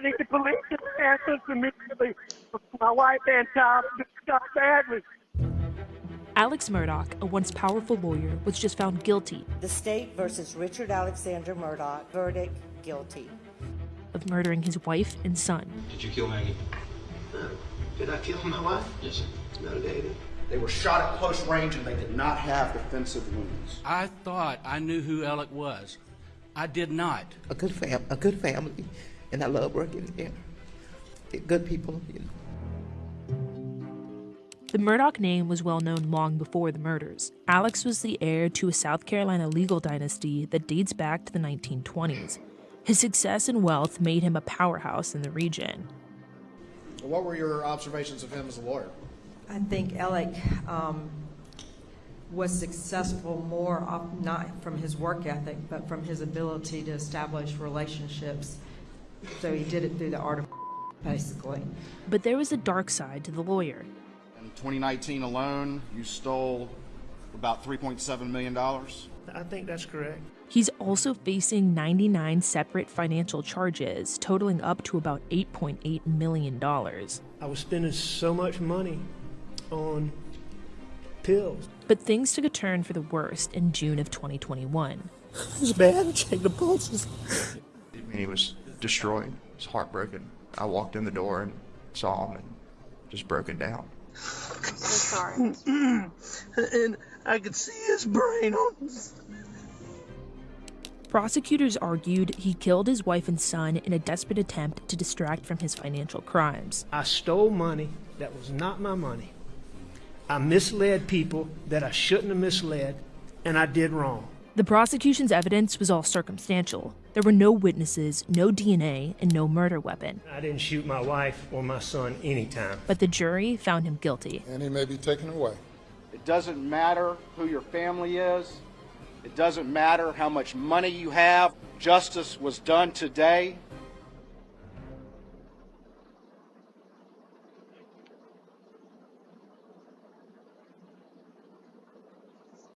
I need the police to answer immediately. My wife and child got badly. Alex Murdaugh, a once powerful lawyer, was just found guilty The state versus Richard Alexander Murdaugh. Verdict guilty. of murdering his wife and son. Did you kill Maggie? Uh, did I kill my wife? Yes, sir. No, David. They were shot at close range and they did not have defensive wounds. I thought I knew who Alec was. I did not. a good fam, a good family, and I love working here. They're good people, you know. The Murdaugh name was well known long before the murders. Alex was the heir to a South Carolina legal dynasty that dates back to the 1920s. His success and wealth made him a powerhouse in the region. What were your observations of him as a lawyer? I think Alec um, was successful more off, not from his work ethic, but from his ability to establish relationships. So he did it through the art of basically. But there was a dark side to the lawyer. In 2019 alone, you stole about $3.7 million. I think that's correct. He's also facing 99 separate financial charges, totaling up to about $8.8 million. I was spending so much money on pills. But things took a turn for the worst in June of 2021. It's bad. Check the pulses. I mean, he was destroyed. He was heartbroken. I walked in the door and saw him and just broken down. I'm sorry. and I could see his brain on. Prosecutors argued he killed his wife and son in a desperate attempt to distract from his financial crimes. I stole money that was not my money. I misled people that I shouldn't have misled, and I did wrong. The prosecution's evidence was all circumstantial. There were no witnesses, no DNA, and no murder weapon. I didn't shoot my wife or my son anytime. But the jury found him guilty. And he may be taken away. It doesn't matter who your family is. It doesn't matter how much money you have. Justice was done today